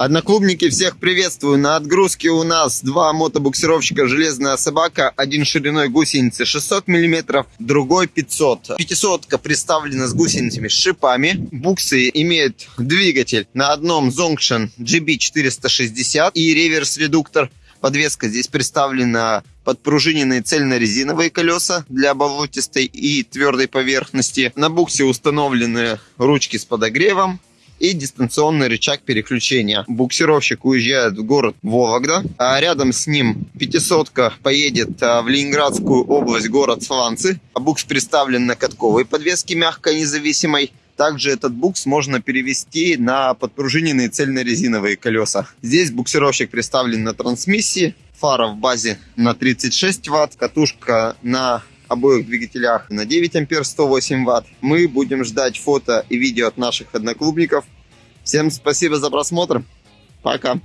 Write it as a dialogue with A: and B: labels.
A: Одноклубники, всех приветствую. На отгрузке у нас два мотобуксировщика «Железная собака». Один шириной гусеницы 600 мм, другой 500. Пятисотка представлена с гусеницами с шипами. Буксы имеют двигатель на одном Zongshan GB460 и реверс-редуктор. Подвеска здесь представлена подпружиненные цельно-резиновые колеса для болотистой и твердой поверхности. На буксе установлены ручки с подогревом, и дистанционный рычаг переключения. Буксировщик уезжает в город Вологда, а рядом с ним пятисотка поедет а, в Ленинградскую область, город Сланцы. Букс представлен на катковой подвеске мягкой независимой. Также этот букс можно перевести на подпружиненные цельно-резиновые колеса. Здесь буксировщик представлен на трансмиссии, фара в базе на 36 ватт, катушка на обоих двигателях на 9 ампер 108 ватт. Мы будем ждать фото и видео от наших одноклубников. Всем спасибо за просмотр. Пока.